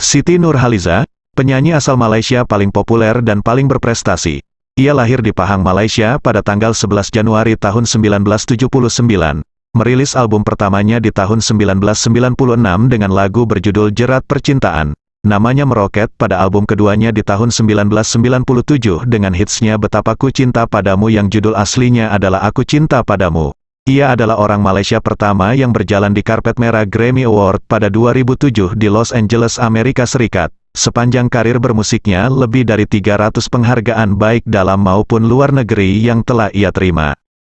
Siti Nurhaliza, penyanyi asal Malaysia paling populer dan paling berprestasi. Ia lahir di Pahang, Malaysia pada tanggal 11 Januari tahun 1979. Merilis album pertamanya di tahun 1996 dengan lagu berjudul Jerat Percintaan. Namanya meroket pada album keduanya di tahun 1997 dengan hitsnya Betapa Ku Cinta Padamu yang judul aslinya adalah Aku Cinta Padamu. Ia adalah orang Malaysia pertama yang berjalan di karpet merah Grammy Award pada 2007 di Los Angeles, Amerika Serikat. Sepanjang karir bermusiknya, lebih dari 300 penghargaan baik dalam maupun luar negeri yang telah ia terima.